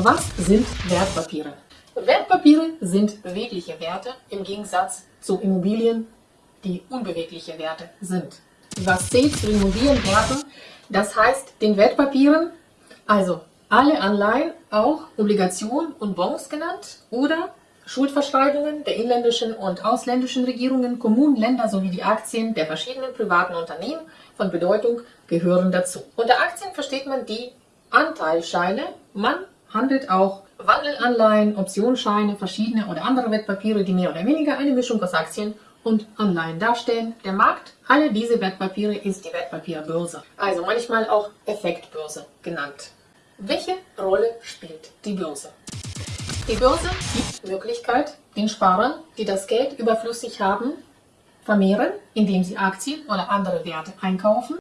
Was sind Wertpapiere? Wertpapiere sind bewegliche Werte im Gegensatz zu Immobilien, die unbewegliche Werte sind. Was zählt zu den mobilen Werten? Das heißt, den Wertpapieren, also alle Anleihen, auch Obligationen und Bonds genannt oder Schuldverschreibungen der inländischen und ausländischen Regierungen, Kommunen, Länder sowie die Aktien der verschiedenen privaten Unternehmen von Bedeutung gehören dazu. Unter Aktien versteht man die Anteilscheine. Man handelt auch Wandelanleihen, Optionsscheine, verschiedene oder andere Wertpapiere, die mehr oder weniger eine Mischung aus Aktien und Anleihen darstellen. Der Markt aller diese Wertpapiere ist die Wertpapierbörse, also manchmal auch Effektbörse genannt. Welche Rolle spielt die Börse? Die Börse gibt Möglichkeit, den Sparern, die das Geld überflüssig haben, vermehren, indem sie Aktien oder andere Werte einkaufen